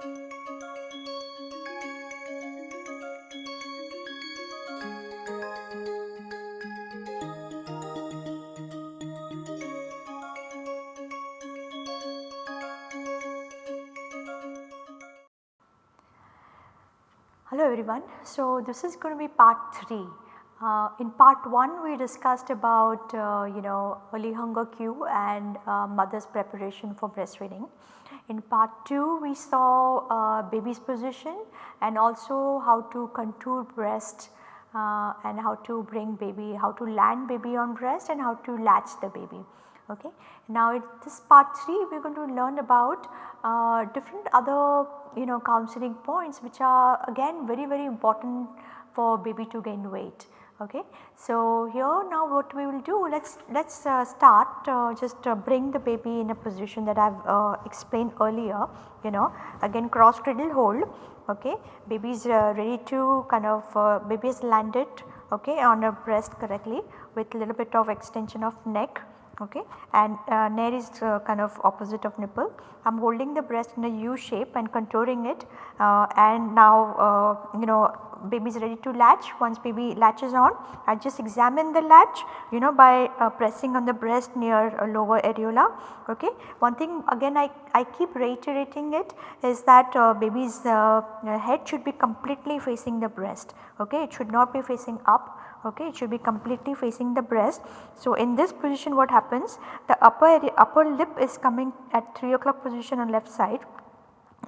Hello everyone. So, this is going to be part 3. Uh, in part 1 we discussed about uh, you know early hunger cue and uh, mother's preparation for breastfeeding. In part 2 we saw uh, baby's position and also how to contour breast uh, and how to bring baby, how to land baby on breast and how to latch the baby. Okay. Now, in this part 3 we are going to learn about uh, different other you know counseling points which are again very very important for baby to gain weight. Okay. So, here now what we will do let us let us uh, start uh, just uh, bring the baby in a position that I have uh, explained earlier you know again cross cradle hold okay baby is uh, ready to kind of uh, baby is landed okay on her breast correctly with little bit of extension of neck okay and uh, is uh, kind of opposite of nipple. I am holding the breast in a U shape and contouring it uh, and now you know baby is ready to latch. Once baby latches on I just examine the latch you know by uh, pressing on the breast near lower areola okay. One thing again I, I keep reiterating it is that uh, baby's head should be completely facing the breast okay? It should not be facing up okay? It should be completely facing the breast. So, in this position what happens? The upper upper lip is coming at 3 o'clock position on left side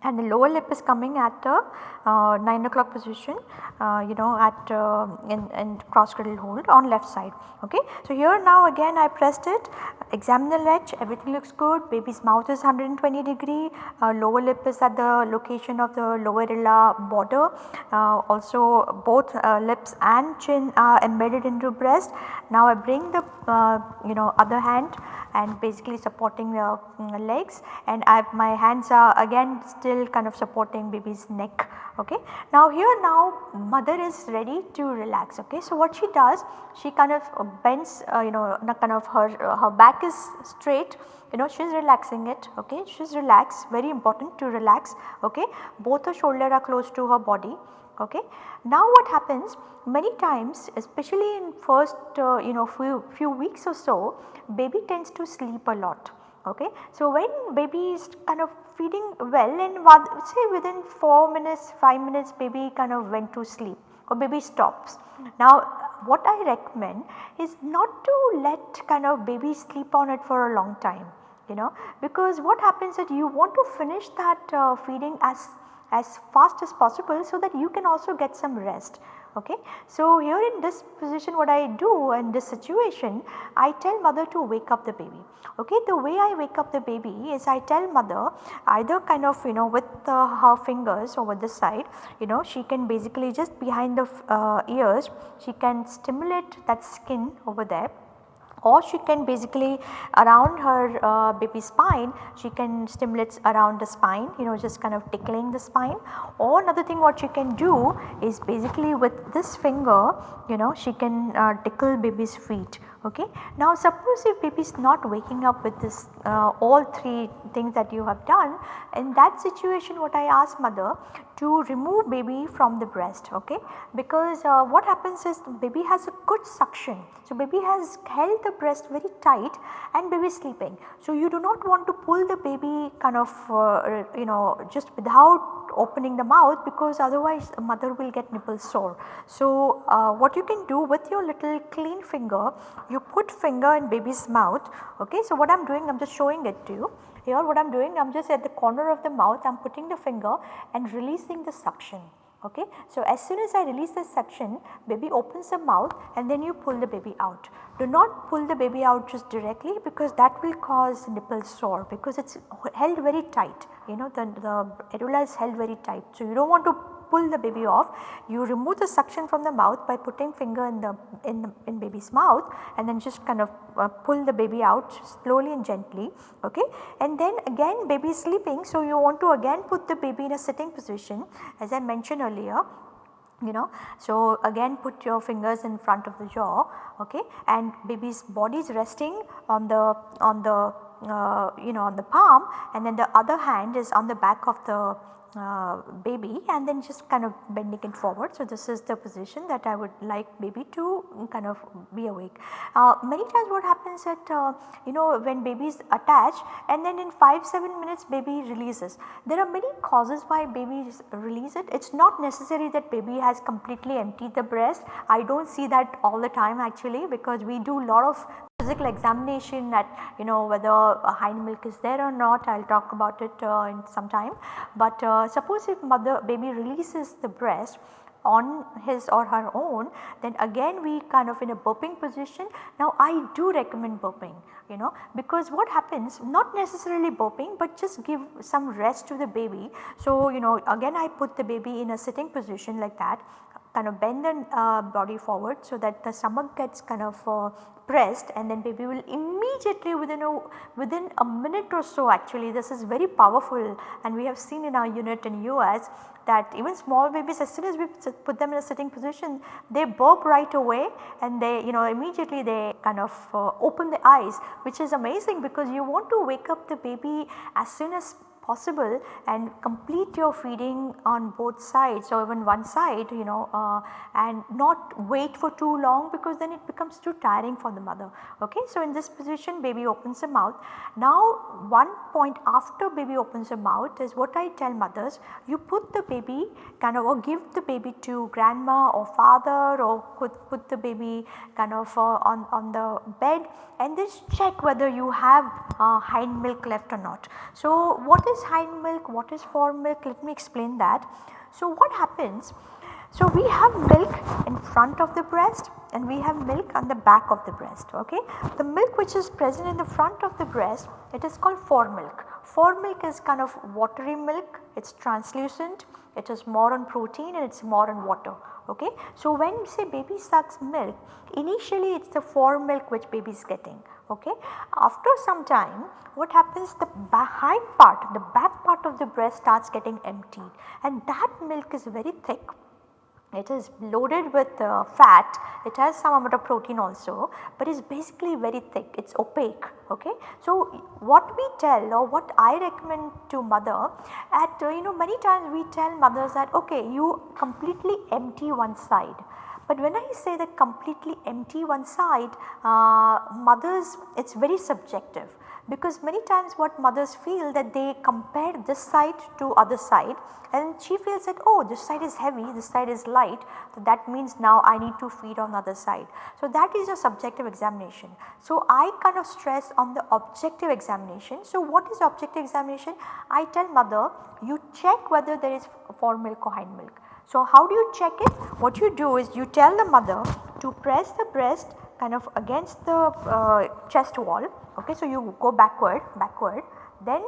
and the lower lip is coming at a uh, 9 o'clock position uh, you know at uh, in, in cross cradle hold on left side okay. So, here now again I pressed it examine the ledge everything looks good baby's mouth is 120 degree uh, lower lip is at the location of the lower areola border uh, also both uh, lips and chin are embedded into breast. Now I bring the you know other hand and basically supporting the um, legs and I, my hands are again still kind of supporting baby's neck okay. Now here now mother is ready to relax okay. So what she does she kind of bends uh, you know kind of her uh, her back is straight you know she is relaxing it okay she is relaxed very important to relax okay both her shoulder are close to her body okay. Now what happens many times especially in first uh, you know few, few weeks or so baby tends to sleep a lot okay. So when baby is kind of feeding well and say within 4 minutes 5 minutes baby kind of went to sleep or baby stops. Now what I recommend is not to let kind of baby sleep on it for a long time you know because what happens that you want to finish that uh, feeding as as fast as possible so that you can also get some rest. Okay. So, here in this position what I do in this situation I tell mother to wake up the baby. Okay. The way I wake up the baby is I tell mother either kind of you know with uh, her fingers over the side you know she can basically just behind the uh, ears she can stimulate that skin over there or she can basically around her uh, baby spine she can stimulate around the spine you know just kind of tickling the spine. Or another thing what she can do is basically with this finger you know she can uh, tickle baby's feet okay. Now suppose if baby is not waking up with this uh, all three things that you have done in that situation what I ask mother to remove baby from the breast okay because uh, what happens is baby has a good suction. So baby has held the breast very tight and baby is sleeping. So you do not want to pull the baby kind of uh, you know just without opening the mouth because otherwise the mother will get nipple sore. So, uh, what you can do with your little clean finger you put finger in baby's mouth okay. So, what I am doing I am just showing it to you here what I am doing I am just at the corner of the mouth I am putting the finger and releasing the suction okay. So, as soon as I release the suction baby opens the mouth and then you pull the baby out. Do not pull the baby out just directly because that will cause nipple sore because it is held very tight you know the, the areola is held very tight. So, you do not want to pull the baby off you remove the suction from the mouth by putting finger in the in, the, in baby's mouth and then just kind of uh, pull the baby out slowly and gently okay and then again baby is sleeping so you want to again put the baby in a sitting position as I mentioned earlier you know. So, again put your fingers in front of the jaw okay and baby's body is resting on the on the uh, you know on the palm and then the other hand is on the back of the uh, baby and then just kind of bending it forward. So, this is the position that I would like baby to kind of be awake. Uh, many times what happens that uh, you know when baby is attached and then in 5-7 minutes baby releases. There are many causes why babies release it. It is not necessary that baby has completely emptied the breast. I do not see that all the time actually because we do lot of physical examination at you know whether hind milk is there or not I will talk about it uh, in some time. But uh, suppose if mother baby releases the breast on his or her own then again we kind of in a burping position. Now I do recommend burping you know because what happens not necessarily burping but just give some rest to the baby. So you know again I put the baby in a sitting position like that kind of bend the uh, body forward so that the stomach gets kind of uh, pressed and then baby will immediately within a within a minute or so actually this is very powerful. And we have seen in our unit in US that even small babies as soon as we put them in a sitting position they burp right away and they you know immediately they kind of uh, open the eyes which is amazing because you want to wake up the baby as soon as possible and complete your feeding on both sides or even one side you know uh, and not wait for too long because then it becomes too tiring for the mother. Okay. So, in this position baby opens the mouth. Now one point after baby opens the mouth is what I tell mothers you put the baby kind of or give the baby to grandma or father or put, put the baby kind of uh, on, on the bed and just check whether you have uh, hind milk left or not. So, what is hind milk, what is fore milk let me explain that. So, what happens so we have milk in front of the breast and we have milk on the back of the breast okay. The milk which is present in the front of the breast it is called fore milk. Fore milk is kind of watery milk it is translucent it is more on protein and it is more on water okay. So when say baby sucks milk initially it is the fore milk which baby is getting okay. After some time what happens the behind part the back part of the breast starts getting emptied and that milk is very thick it is loaded with uh, fat, it has some amount of protein also, but it is basically very thick, it is opaque. Okay? So, what we tell or what I recommend to mother at uh, you know many times we tell mothers that okay you completely empty one side but when I say that completely empty one side, uh, mothers it is very subjective because many times what mothers feel that they compare this side to other side and she feels that oh this side is heavy, this side is light so that means now I need to feed on other side. So that is a subjective examination. So I kind of stress on the objective examination. So what is objective examination? I tell mother you check whether there is fore milk or hind milk. So, how do you check it? What you do is you tell the mother to press the breast kind of against the uh, chest wall. Okay, so you go backward, backward, then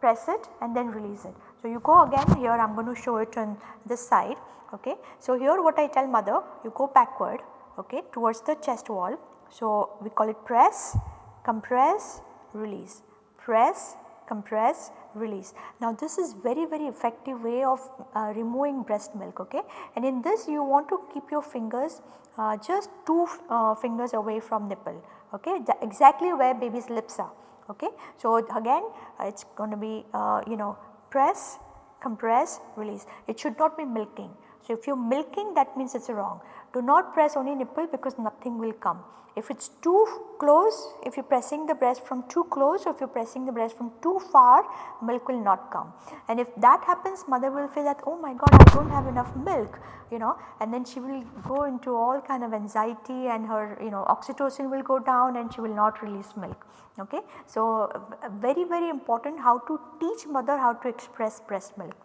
press it and then release it. So, you go again here I am going to show it on this side. Okay. So, here what I tell mother you go backward okay, towards the chest wall. So, we call it press, compress, release, press, compress, release. Now this is very very effective way of uh, removing breast milk okay and in this you want to keep your fingers uh, just two uh, fingers away from nipple okay exactly where baby's lips are okay. So again uh, it is going to be uh, you know press, compress, release it should not be milking. So if you are milking that means it is wrong do not press only nipple because nothing will come. If it is too close, if you are pressing the breast from too close or if you are pressing the breast from too far, milk will not come. And if that happens mother will feel that oh my god I do not have enough milk you know and then she will go into all kind of anxiety and her you know oxytocin will go down and she will not release milk. Okay. So, very very important how to teach mother how to express breast milk.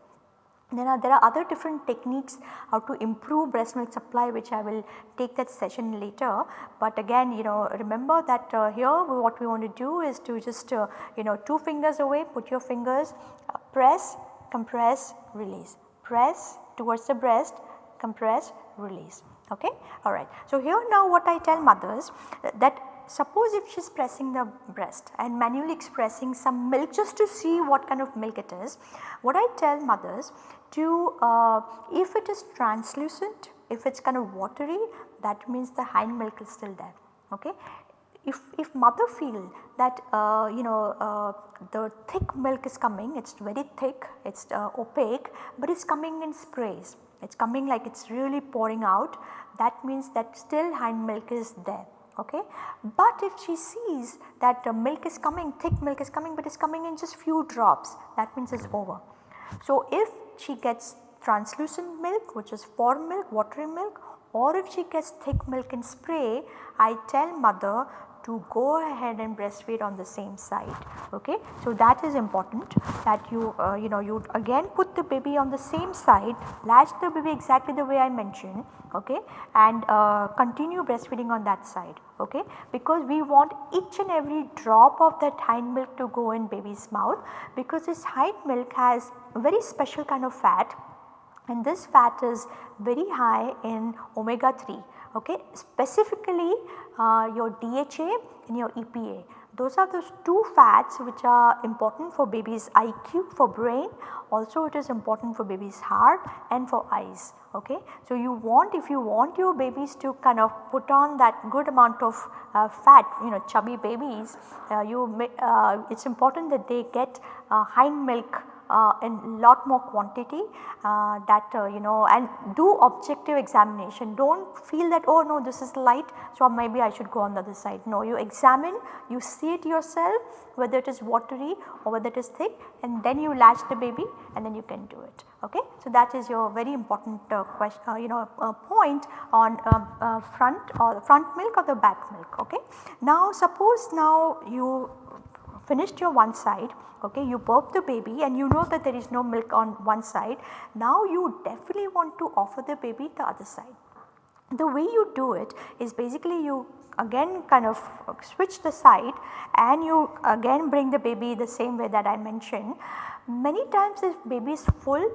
Then are, there are other different techniques how to improve breast milk supply which I will take that session later. But again you know remember that uh, here what we want to do is to just uh, you know two fingers away put your fingers uh, press, compress, release, press towards the breast, compress, release okay alright. So here now what I tell mothers that suppose if she is pressing the breast and manually expressing some milk just to see what kind of milk it is, what I tell mothers to uh, if it is translucent, if it is kind of watery that means the hind milk is still there. Okay. if, if mother feel that uh, you know uh, the thick milk is coming, it is very thick, it is uh, opaque, but it is coming in sprays, it is coming like it is really pouring out that means that still hind milk is there. Okay. But if she sees that the milk is coming, thick milk is coming but it is coming in just few drops that means it is over. So if she gets translucent milk which is fore milk, watery milk or if she gets thick milk in spray, I tell mother to go ahead and breastfeed on the same side. Okay. So, that is important that you uh, you know you again put the baby on the same side, latch the baby exactly the way I mentioned okay, and uh, continue breastfeeding on that side okay, because we want each and every drop of that hind milk to go in baby's mouth because this hind milk has a very special kind of fat and this fat is very high in omega 3 okay. Specifically uh, your DHA and your EPA those are those two fats which are important for baby's IQ for brain also it is important for baby's heart and for eyes okay. So you want if you want your babies to kind of put on that good amount of uh, fat you know chubby babies uh, you may, uh, it is important that they get uh, hind milk uh, in lot more quantity uh, that uh, you know and do objective examination. Do not feel that oh no this is light so maybe I should go on the other side. No you examine, you see it yourself whether it is watery or whether it is thick and then you latch the baby and then you can do it. Okay. So, that is your very important uh, question uh, you know uh, point on front or the front milk or the back milk. Okay. Now suppose now you finished your one side okay you burp the baby and you know that there is no milk on one side now you definitely want to offer the baby the other side. The way you do it is basically you again kind of switch the side and you again bring the baby the same way that I mentioned. Many times if baby is full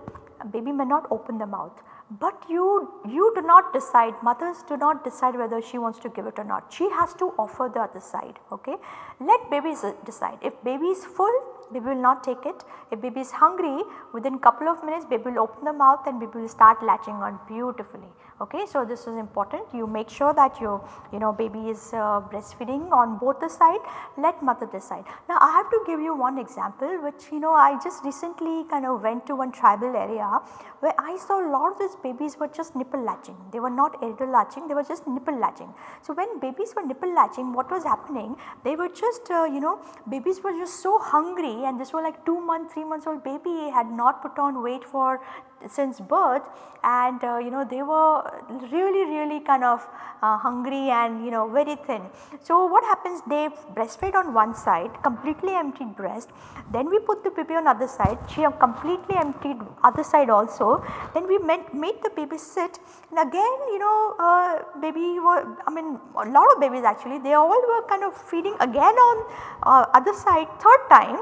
baby may not open the mouth but you, you do not decide mothers do not decide whether she wants to give it or not she has to offer the other side okay. Let babies uh, decide if baby is full baby will not take it. If baby is hungry within couple of minutes baby will open the mouth and baby will start latching on beautifully. Okay. So, this is important you make sure that your you know baby is uh, breastfeeding on both the side let mother decide. Now I have to give you one example which you know I just recently kind of went to one tribal area where I saw a lot of these babies were just nipple latching they were not areolar latching they were just nipple latching. So, when babies were nipple latching what was happening they were just uh, you know babies were just so hungry and this was like 2 months 3 months old baby had not put on weight for since birth and uh, you know they were really really kind of uh, hungry and you know very thin. So what happens they breastfed on one side completely emptied breast then we put the baby on other side she completely emptied other side also then we made, made the baby sit and again you know uh, baby were I mean a lot of babies actually they all were kind of feeding again on uh, other side third time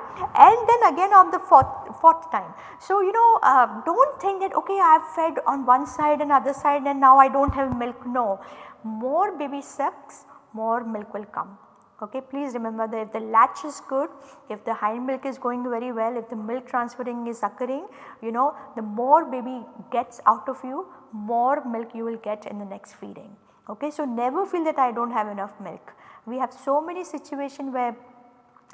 and then again on the fourth, fourth time. So you know uh, do not think that okay I have fed on one side and other side and now I do not have milk. No, more baby sucks more milk will come. Okay, please remember that if the latch is good, if the hind milk is going very well, if the milk transferring is occurring, you know the more baby gets out of you, more milk you will get in the next feeding. Okay, so never feel that I do not have enough milk. We have so many situations where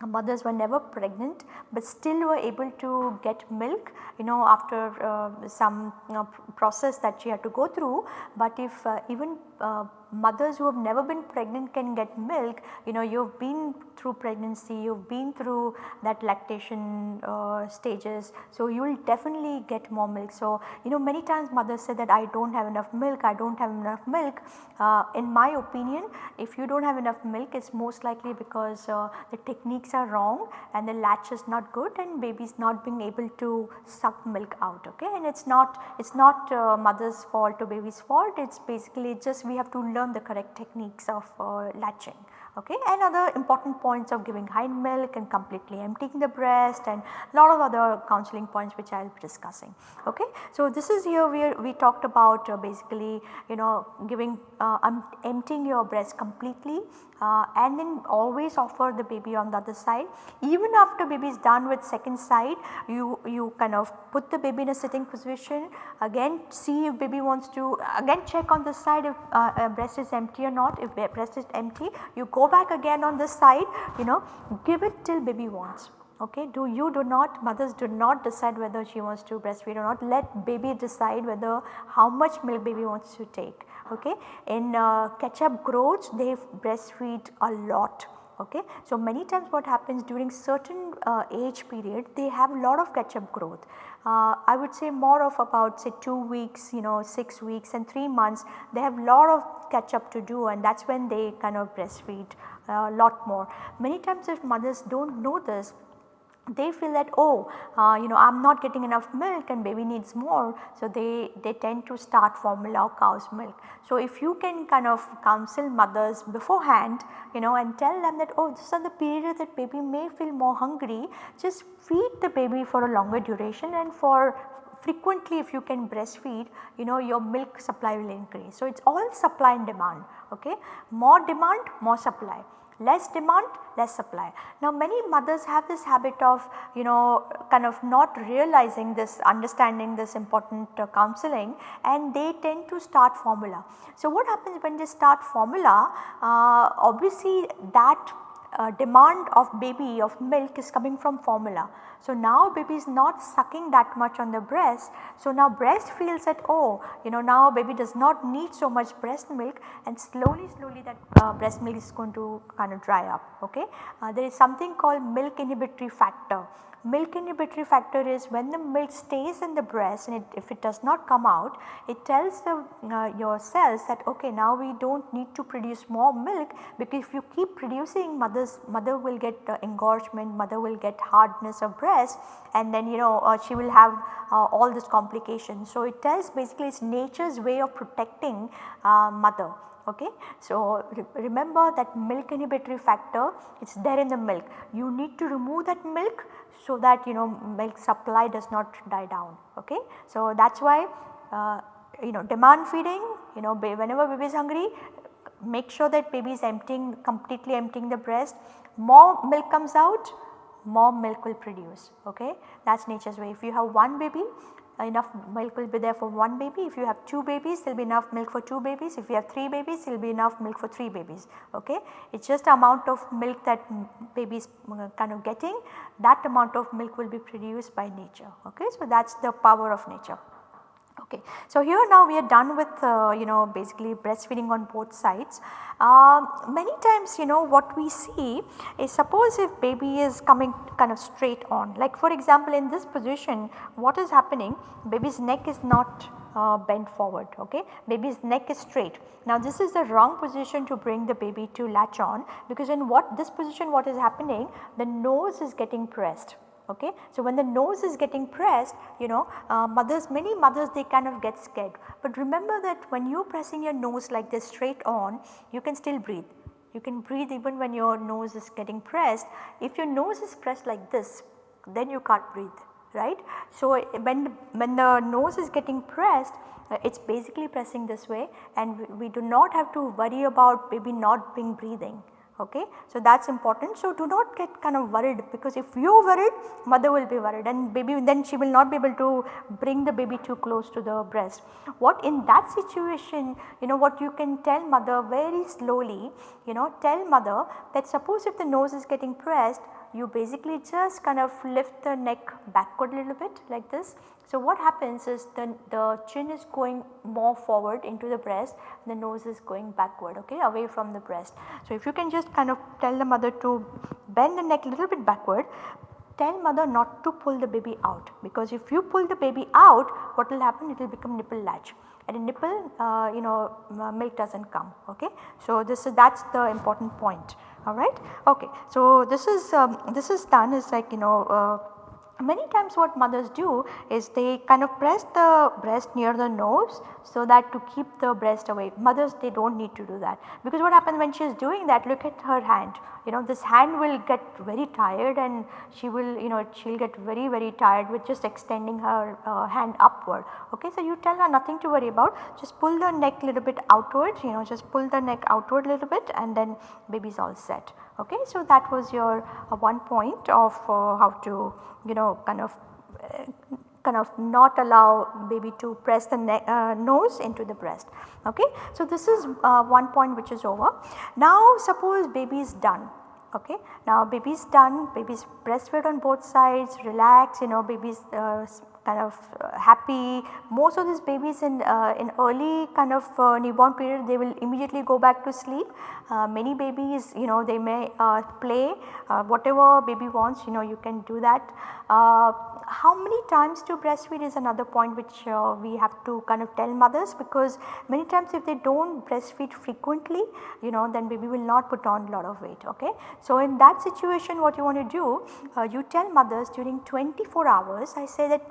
mothers were never pregnant but still were able to get milk you know after uh, some you know, process that she had to go through. But if uh, even uh, mothers who have never been pregnant can get milk, you know you have been through pregnancy, you have been through that lactation uh, stages. So, you will definitely get more milk. So, you know many times mothers say that I do not have enough milk, I do not have enough milk. Uh, in my opinion if you do not have enough milk it is most likely because uh, the techniques are wrong and the latch is not good and baby is not being able to suck milk out okay and it is not it is not uh, mother's fault or baby's fault it is basically just we have to learn the correct techniques of uh, latching okay and other important points of giving hind milk and completely emptying the breast and lot of other counseling points which I will be discussing okay. So this is here where we talked about uh, basically you know giving uh, emptying your breast completely uh, and then always offer the baby on the other side. Even after baby is done with second side you, you kind of put the baby in a sitting position again see if baby wants to again check on the side if uh, uh breast is empty or not if breast is empty you go back again on this side you know give it till baby wants okay. Do you do not mothers do not decide whether she wants to breastfeed or not let baby decide whether how much milk baby wants to take okay. In uh, catch-up growths they breastfeed a lot okay. So, many times what happens during certain uh, age period they have a lot of catch up growth. Uh, I would say more of about say 2 weeks you know 6 weeks and 3 months they have a lot of catch up to do and that is when they kind of breastfeed a uh, lot more. Many times if mothers do not know this they feel that oh uh, you know I am not getting enough milk and baby needs more. So, they, they tend to start formula or cow's milk. So, if you can kind of counsel mothers beforehand you know and tell them that oh this is the period that baby may feel more hungry just feed the baby for a longer duration and for frequently if you can breastfeed you know your milk supply will increase. So, it is all supply and demand okay more demand more supply less demand less supply. Now many mothers have this habit of you know kind of not realizing this understanding this important uh, counseling and they tend to start formula. So what happens when they start formula uh, obviously that uh, demand of baby of milk is coming from formula. So, now baby is not sucking that much on the breast. So, now breast feels that oh you know now baby does not need so much breast milk and slowly slowly that uh, breast milk is going to kind of dry up okay. Uh, there is something called milk inhibitory factor milk inhibitory factor is when the milk stays in the breast and it, if it does not come out it tells the uh, your cells that okay now we do not need to produce more milk because if you keep producing mothers mother will get uh, engorgement mother will get hardness of breast and then you know uh, she will have uh, all this complications. So, it tells basically it is nature's way of protecting uh, mother okay. So, re remember that milk inhibitory factor it is there in the milk you need to remove that milk so that you know milk supply does not die down okay. So, that is why uh, you know demand feeding you know whenever baby is hungry make sure that baby is emptying completely emptying the breast more milk comes out more milk will produce okay that is nature's way. If you have one baby enough milk will be there for one baby. If you have 2 babies there will be enough milk for 2 babies. If you have 3 babies there will be enough milk for 3 babies ok. It is just amount of milk that baby is uh, kind of getting that amount of milk will be produced by nature ok. So that is the power of nature. Okay. So, here now we are done with uh, you know basically breastfeeding on both sides. Uh, many times you know what we see is suppose if baby is coming kind of straight on like for example in this position what is happening baby's neck is not uh, bent forward okay baby's neck is straight. Now this is the wrong position to bring the baby to latch on because in what this position what is happening the nose is getting pressed okay. So, when the nose is getting pressed you know uh, mothers many mothers they kind of get scared, but remember that when you are pressing your nose like this straight on you can still breathe. You can breathe even when your nose is getting pressed. If your nose is pressed like this then you can't breathe right. So, when, when the nose is getting pressed uh, it is basically pressing this way and we, we do not have to worry about baby not being breathing okay. So, that is important. So, do not get kind of worried because if you worried mother will be worried and baby then she will not be able to bring the baby too close to the breast. What in that situation you know what you can tell mother very slowly you know tell mother that suppose if the nose is getting pressed you basically just kind of lift the neck backward a little bit like this. So, what happens is the, the chin is going more forward into the breast the nose is going backward okay away from the breast. So, if you can just kind of tell the mother to bend the neck a little bit backward tell mother not to pull the baby out because if you pull the baby out what will happen it will become nipple latch and a nipple uh, you know milk does not come okay. So, this is that is the important point alright. Okay. So, this is um, this is done is like you know uh, many times what mothers do is they kind of press the breast near the nose so that to keep the breast away. Mothers they do not need to do that because what happens when she is doing that look at her hand you know this hand will get very tired and she will you know she will get very very tired with just extending her uh, hand upward. Okay, so you tell her nothing to worry about just pull the neck little bit outward you know just pull the neck outward little bit and then baby is all set. Okay, so that was your uh, one point of uh, how to you know kind of uh, kind of not allow baby to press the uh, nose into the breast. Okay. So, this is uh, one point which is over. Now suppose baby is done okay. Now baby is done, baby is breastfed on both sides, relax, you know baby is uh, kind of uh, happy. Most of these babies in, uh, in early kind of uh, newborn period they will immediately go back to sleep. Uh, many babies you know they may uh, play whatever baby wants you know you can do that how many times to breastfeed is another point which uh, we have to kind of tell mothers because many times if they do not breastfeed frequently you know then baby will not put on a lot of weight okay. So in that situation what you want to do uh, you tell mothers during 24 hours I say that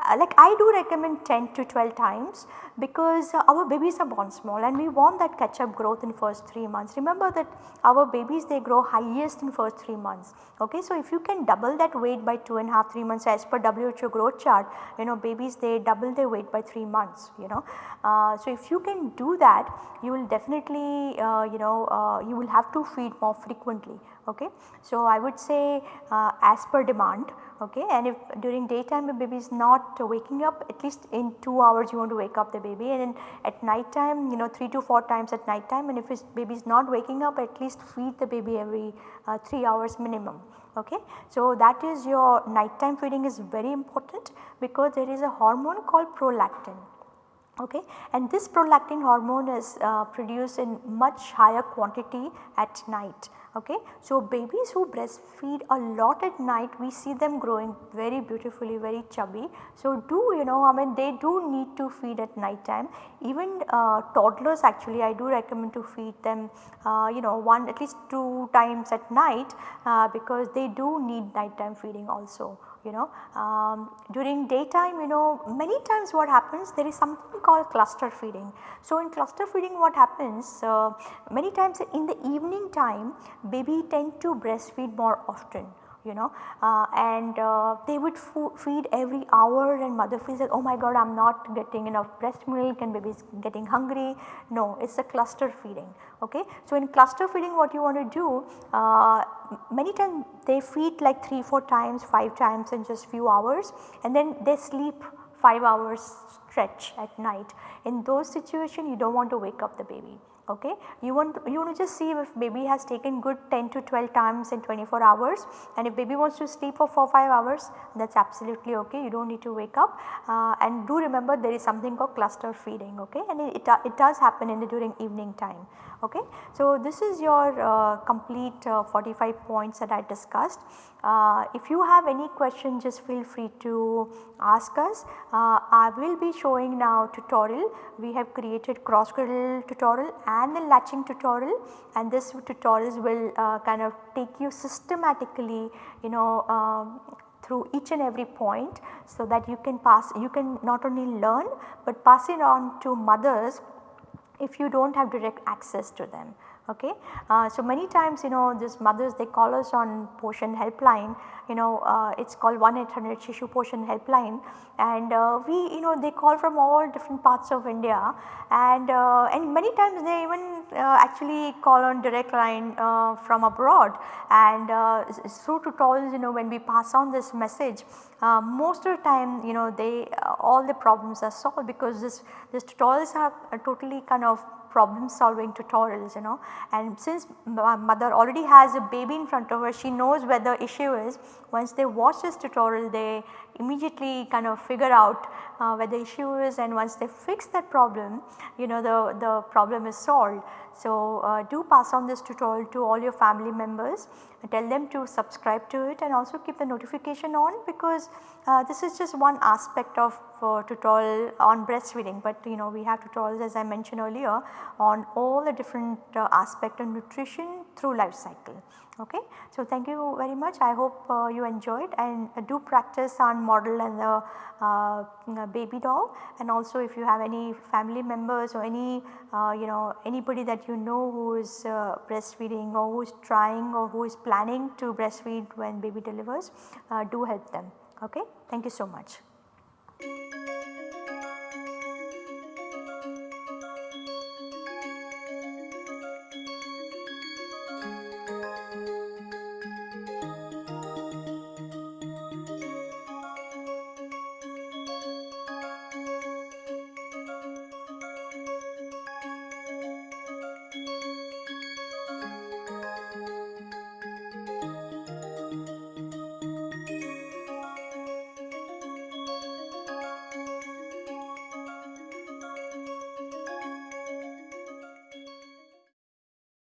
uh, like I do recommend 10 to 12 times because our babies are born small and we want that catch up growth in first 3 months. Remember that our babies they grow highest in first 3 months. Okay. So, if you can double that weight by 2 and half 3 months as per WHO growth chart you know babies they double their weight by 3 months you know. Uh, so, if you can do that you will definitely uh, you know uh, you will have to feed more frequently. Okay. So, I would say as per demand okay and if during daytime the baby is not waking up at least in 2 hours you want to wake up the baby. And then at night time you know 3 to 4 times at night time and if his baby is not waking up at least feed the baby every uh, 3 hours minimum. Okay. So that is your nighttime feeding is very important because there is a hormone called prolactin. Okay and this prolactin hormone is uh, produced in much higher quantity at night okay. So babies who breastfeed a lot at night we see them growing very beautifully very chubby. So do you know I mean they do need to feed at night time even uh, toddlers actually I do recommend to feed them uh, you know one at least 2 times at night uh, because they do need nighttime feeding also you know. Um, during daytime you know many times what happens there is something called cluster feeding. So, in cluster feeding what happens uh, many times in the evening time baby tend to breastfeed more often you know uh, and uh, they would feed every hour and mother feels that oh my god I am not getting enough breast milk and baby is getting hungry. No it is a cluster feeding okay. So in cluster feeding what you want to do uh, many times they feed like 3 4 times 5 times in just few hours and then they sleep 5 hours stretch at night. In those situations you do not want to wake up the baby okay. You want you want to just see if baby has taken good 10 to 12 times in 24 hours and if baby wants to sleep for 4 5 hours that is absolutely okay. You do not need to wake up. Uh, and do remember there is something called cluster feeding okay? And it, it, it does happen in the during evening time okay. So this is your uh, complete uh, 45 points that I discussed. Uh, if you have any question just feel free to ask us. Uh, I will be showing now tutorial. We have created cross cradle tutorial and the latching tutorial and this tutorials will uh, kind of take you systematically you know um, through each and every point so that you can pass you can not only learn but pass it on to mothers if you do not have direct access to them okay. Uh, so many times you know these mothers they call us on Poshan helpline you know uh, it is called 1-800 Shishu Poshan helpline and uh, we you know they call from all different parts of India and uh, and many times they even uh, actually call on direct line uh, from abroad. And through tutorials you know when we pass on this message most of the time you know they all the problems are solved because this this tutorials are totally kind of problem solving tutorials you know. And since mother already has a baby in front of her she knows where the issue is. Once they watch this tutorial they immediately kind of figure out uh, where the issue is and once they fix that problem you know the, the problem is solved. So, uh, do pass on this tutorial to all your family members tell them to subscribe to it and also keep the notification on because uh, this is just one aspect of uh, tutorial on breastfeeding. But you know we have tutorials as I mentioned earlier on all the different uh, aspect of nutrition through life cycle. Okay. So, thank you very much. I hope uh, you enjoyed and uh, do practice on model and the uh, baby doll. And also if you have any family members or any you know anybody that you know who is breastfeeding or who is trying or who is planning to breastfeed when baby delivers uh, do help them okay. Thank you so much.